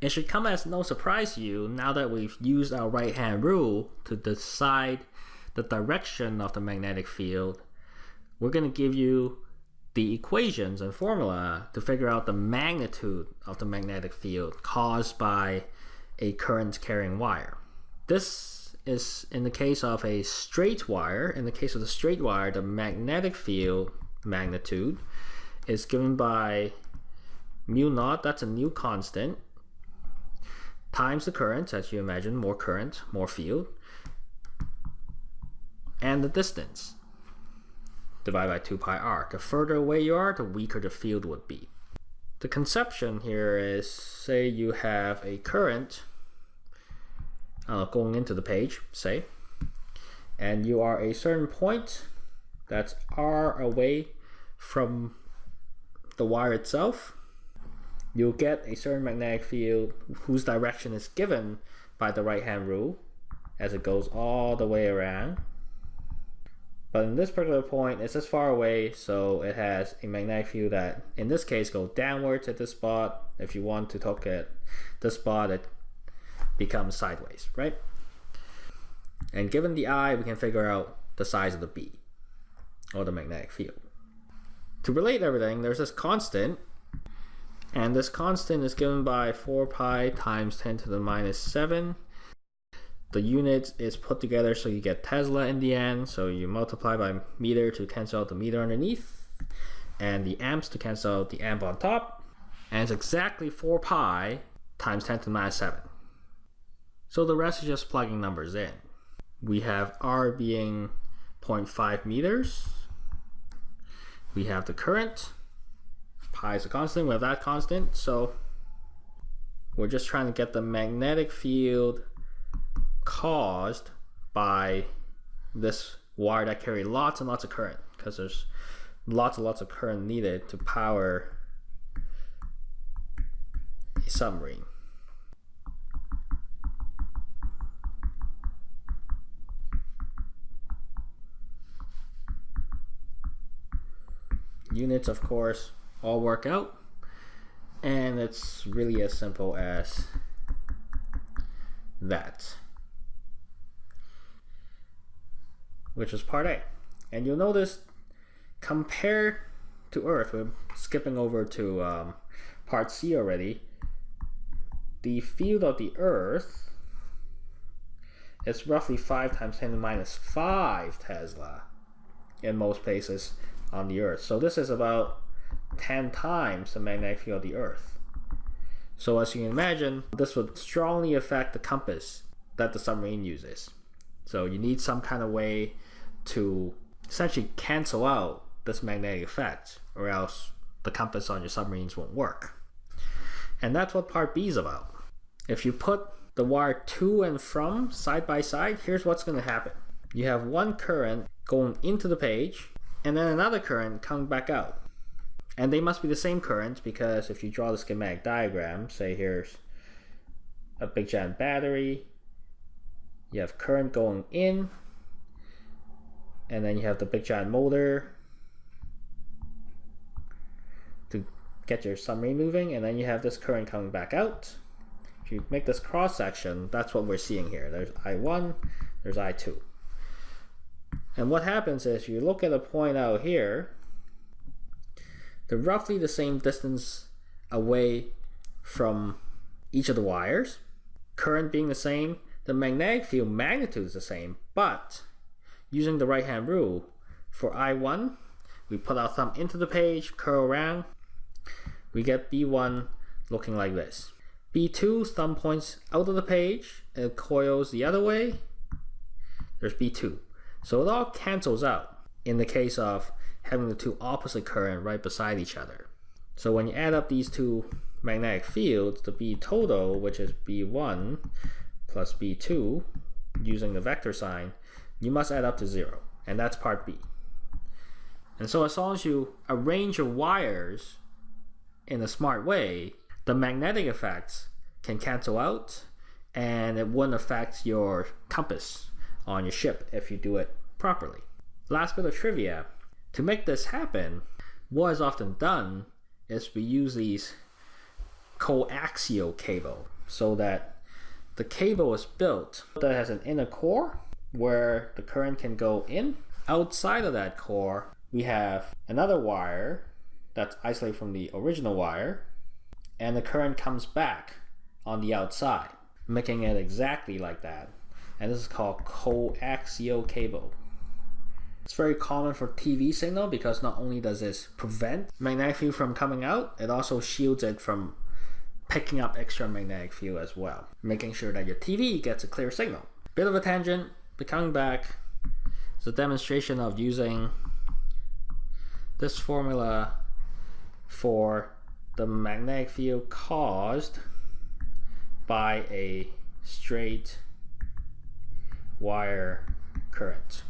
It should come as no surprise to you now that we've used our right hand rule to decide the direction of the magnetic field. We're going to give you the equations and formula to figure out the magnitude of the magnetic field caused by a current carrying wire. This is in the case of a straight wire. In the case of the straight wire, the magnetic field magnitude is given by mu naught, that's a new constant, times the current, as you imagine, more current, more field, and the distance divided by 2 pi r. The further away you are, the weaker the field would be. The conception here is, say you have a current uh, going into the page, say, and you are a certain point that's r away from the wire itself, you'll get a certain magnetic field whose direction is given by the right hand rule as it goes all the way around. But in this particular point, it's as far away, so it has a magnetic field that, in this case, goes downwards at this spot. If you want to talk at the spot, it becomes sideways, right? And given the I, we can figure out the size of the B, or the magnetic field. To relate everything, there's this constant and this constant is given by 4 pi times 10 to the minus 7. The unit is put together so you get Tesla in the end. So you multiply by meter to cancel out the meter underneath. And the amps to cancel out the amp on top. And it's exactly 4 pi times 10 to the minus 7. So the rest is just plugging numbers in. We have R being 0.5 meters. We have the current pi is a constant, we have that constant, so we're just trying to get the magnetic field caused by this wire that carry lots and lots of current because there's lots and lots of current needed to power a submarine. Units, of course, all work out. And it's really as simple as that. Which is part A. And you'll notice compared to Earth, we're skipping over to um, part C already, the field of the Earth is roughly 5 times 10 to the minus 5 Tesla in most places on the Earth. So this is about 10 times the magnetic field of the Earth. So as you can imagine, this would strongly affect the compass that the submarine uses. So you need some kind of way to essentially cancel out this magnetic effect or else the compass on your submarines won't work. And that's what part B is about. If you put the wire to and from side by side, here's what's going to happen. You have one current going into the page and then another current coming back out. And they must be the same current because if you draw the schematic diagram, say here's a big giant battery, you have current going in, and then you have the big giant motor to get your submarine moving, and then you have this current coming back out. If you make this cross section, that's what we're seeing here. There's I1, there's I2. And what happens is you look at a point out here, they're roughly the same distance away from each of the wires. Current being the same, the magnetic field magnitude is the same, but using the right hand rule, for I1, we put our thumb into the page, curl around, we get B1 looking like this. B2, thumb points out of the page, and coils the other way, there's B2. So it all cancels out in the case of having the two opposite current right beside each other. So when you add up these two magnetic fields, the B total, which is B1 plus B2, using the vector sign, you must add up to zero. And that's part B. And so as long as you arrange your wires in a smart way, the magnetic effects can cancel out and it wouldn't affect your compass on your ship if you do it properly. Last bit of trivia, to make this happen, what is often done is we use these coaxial cable so that the cable is built that has an inner core where the current can go in. Outside of that core, we have another wire that's isolated from the original wire, and the current comes back on the outside, making it exactly like that. And this is called coaxial cable. It's very common for TV signal because not only does this prevent magnetic field from coming out, it also shields it from picking up extra magnetic field as well, making sure that your TV gets a clear signal. Bit of a tangent, but coming back, it's a demonstration of using this formula for the magnetic field caused by a straight wire current.